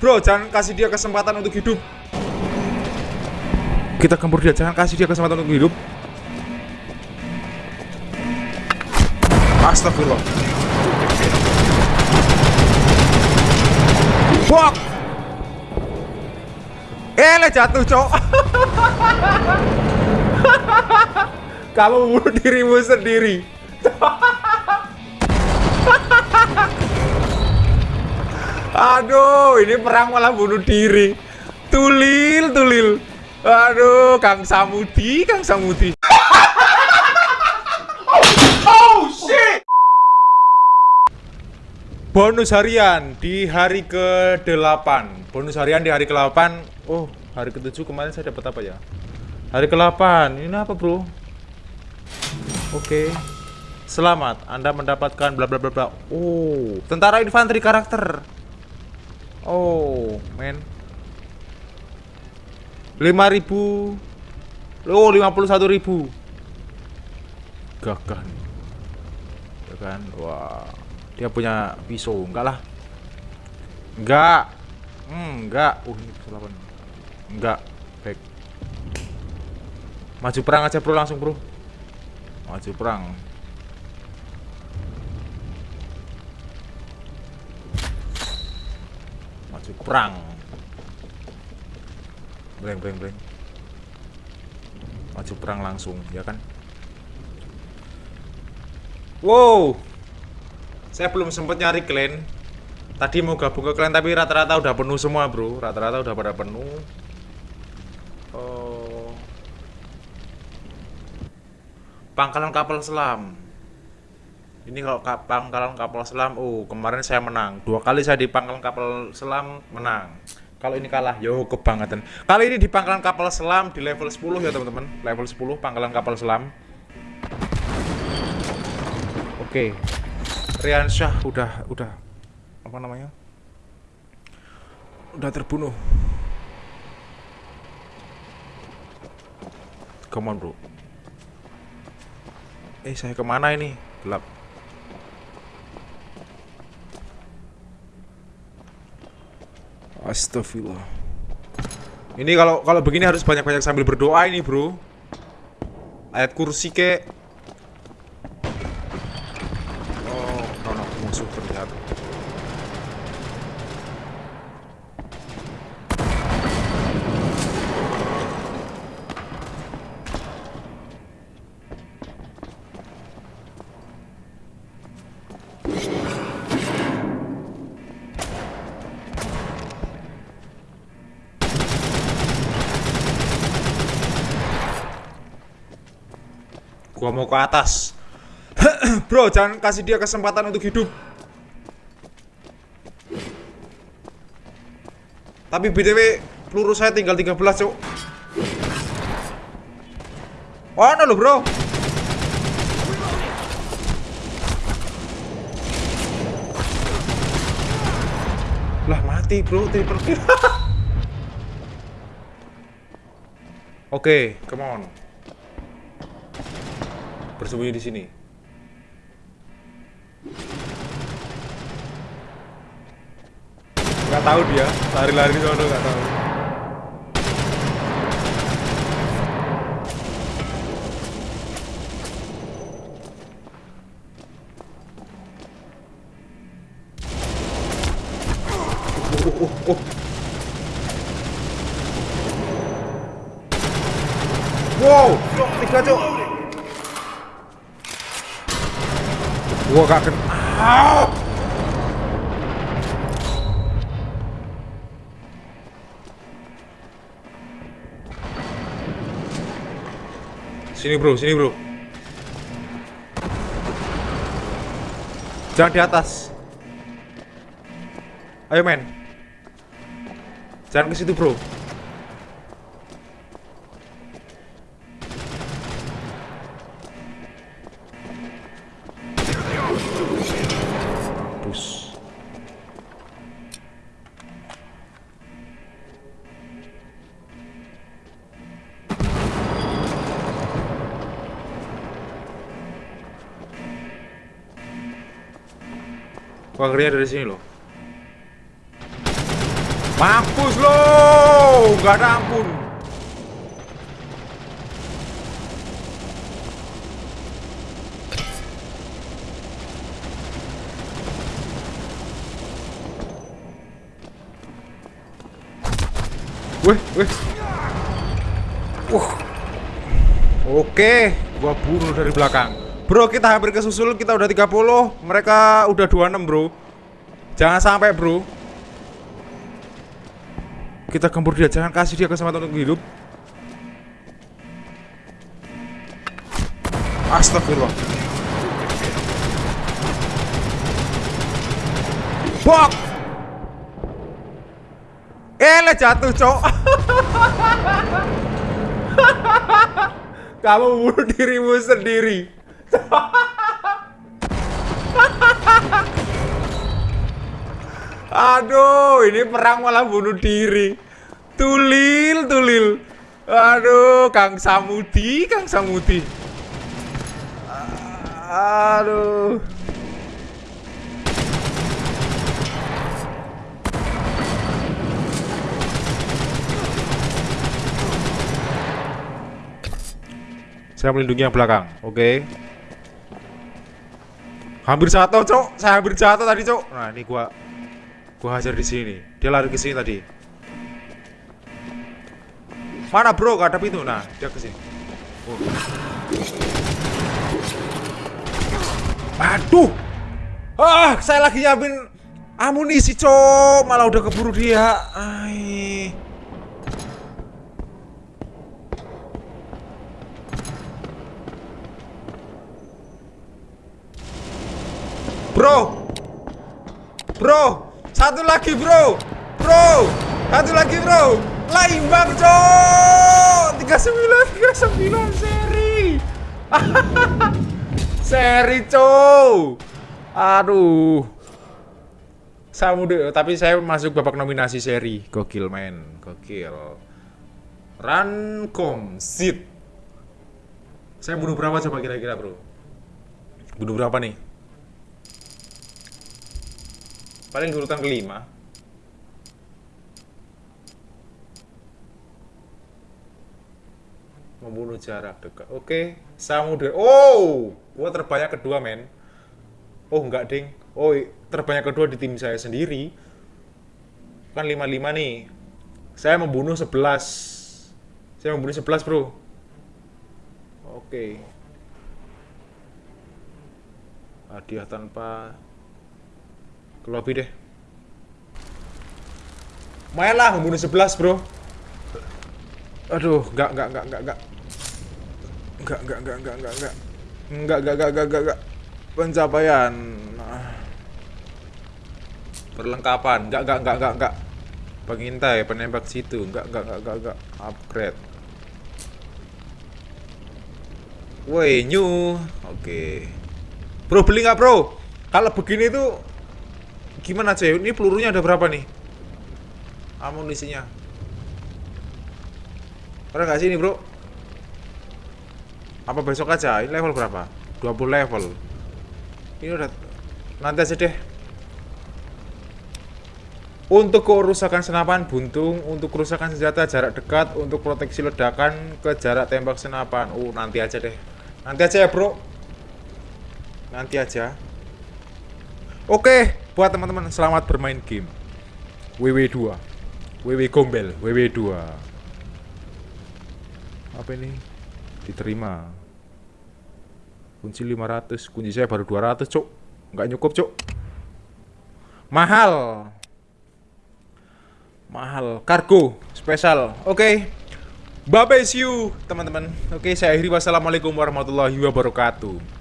Bro, jangan kasih dia kesempatan untuk hidup. Kita gempur dia, jangan kasih dia kesempatan untuk hidup. Astagfirullah. Bok. Eh, jatuh, cok. Kamu bunuh dirimu sendiri. Aduh, ini perang malah bunuh diri. Tulil, tulil. Aduh, Kang Samudi, Kang Samudi. oh shit. Bonus harian di hari ke-8. Bonus harian di hari ke-8. Oh, hari ke-7 kemarin saya dapat apa ya? Hari ke-8. Ini apa, Bro? Oke. Selamat, Anda mendapatkan bla bla bla bla. Oh, tentara infanteri karakter. Oh, men. 5000 Oh, 51.000. Gagah nih. Ya kan? Wah. Dia punya pisau, enggak lah. Enggak. Hmm, enggak. Uh, ini kesalahan. Enggak. Baik. Maju perang aja, Bro, langsung, Bro. Maju perang. Maju perang. Breng, breng, breng. Maju perang langsung, ya kan? Wow. Saya belum sempat nyari clan. Tadi mau gabung ke clan tapi rata-rata udah penuh semua, Bro. Rata-rata udah pada penuh. Oh. Pangkalan kapal selam. Ini kalau pangkalan kapal selam, oh kemarin saya menang. Dua kali saya di pangkalan kapal selam menang. Kalau ini kalah, yo kebangetan. Kali ini di pangkalan kapal selam di level 10 ya teman-teman. Level 10 pangkalan kapal selam. Oke. Rian Syah udah udah apa namanya? Udah terbunuh. Come on, bro. Eh, saya ke mana ini? Gelap. Astagfirullah. Ini kalau kalau begini harus banyak-banyak sambil berdoa ini, bro. Ayat kursi kek. Gua mau ke atas. Bro, jangan kasih dia kesempatan untuk hidup. Tapi BTW peluru saya tinggal 13, Cuk. Oh, no lo, Bro. Lah mati, Bro. Triple kill. Oke, come on bersembunyi di sini. Gak tahu dia, lari-lari di sana gak tahu. Oh, oh, oh. Wow, cok, tiga cok. Gua gak. Ah! Sini bro, sini bro. Jangan di atas. Ayo men. Jangan ke situ bro. Wah, ngerinya dari sini loh. Mampus lo, nggak ada ampun. Wih, wih. Uh. Oke, gua bunuh dari belakang. Bro, kita hampir kesusul, kita udah 30, mereka udah 26, Bro. Jangan sampai, Bro. Kita gempur dia, jangan kasih dia kesempatan untuk hidup. Astagfirullah. Bok! Eh, jatuh, cok. Kamu bunuh dirimu sendiri. Aduh, ini perang malah bunuh diri. Tulil, tulil. Aduh, Kang Samudi, Kang Samudi. Aduh. Saya melindungi yang belakang. Oke. Okay. Hampir jatuh, Cok. Saya hampir jatuh tadi, Cok. Nah, ini gua gua hajar di sini. Dia lari ke sini tadi. Mana, Bro? Gak ada pintu. Nah, dia ke sini. Oh. Aduh. Ah, saya lagi nyiapin amunisi, Cok. Malah udah keburu dia. Ay. Bro. Bro. Satu lagi bro. Bro. Satu lagi bro. Lah imbang cok 39 39 seri. Seri cok. Aduh. Saya mudah, tapi saya masuk babak nominasi seri. Gokil men. Gokil. Rankom Sit. Saya bunuh berapa coba kira-kira bro? Bunuh berapa nih paling urutan kelima membunuh jarak dekat. Oke samudra oh gua terbanyak kedua men. Oh enggak ding. Oh terbanyak kedua di tim saya sendiri. Kan 55 nih. Saya membunuh 11 saya membunuh 11 bro. Oke. Hadiah tanpa ke lobby deh. Mainlah membunuh 11, Bro. Aduh, enggak enggak enggak enggak enggak. Enggak enggak enggak enggak enggak enggak. Enggak enggak enggak enggak enggak. enggak. Pencapaian. Perlengkapan. Enggak enggak enggak enggak enggak. Pengintai, penembak situ. Enggak enggak enggak enggak enggak. Upgrade. Woi, new. Oke. Okay. Bro beli enggak Bro? Kalau begini tuh Gimana cuy? Ini pelurunya ada berapa nih? Amunisinya. Pernah nggak sih ini bro? Apa besok aja? Ini level berapa? 20 level. Ini udah nanti aja deh. Untuk kerusakan senapan buntung, untuk kerusakan senjata jarak dekat, untuk proteksi ledakan ke jarak tembak senapan. Oh, nanti aja deh. Nanti aja ya, Bro. Nanti aja. Oke, buat teman-teman selamat bermain game. WW2. WW Gombel, WW2. Apa ini? Diterima. Kunci 500, kunci saya baru 200, Cuk. Nggak nyukup, Cuk. Mahal. Mahal. Kargo spesial. Oke. Bye bye see you, teman-teman. Oke, saya akhiri wassalamualaikum warahmatullahi wabarakatuh.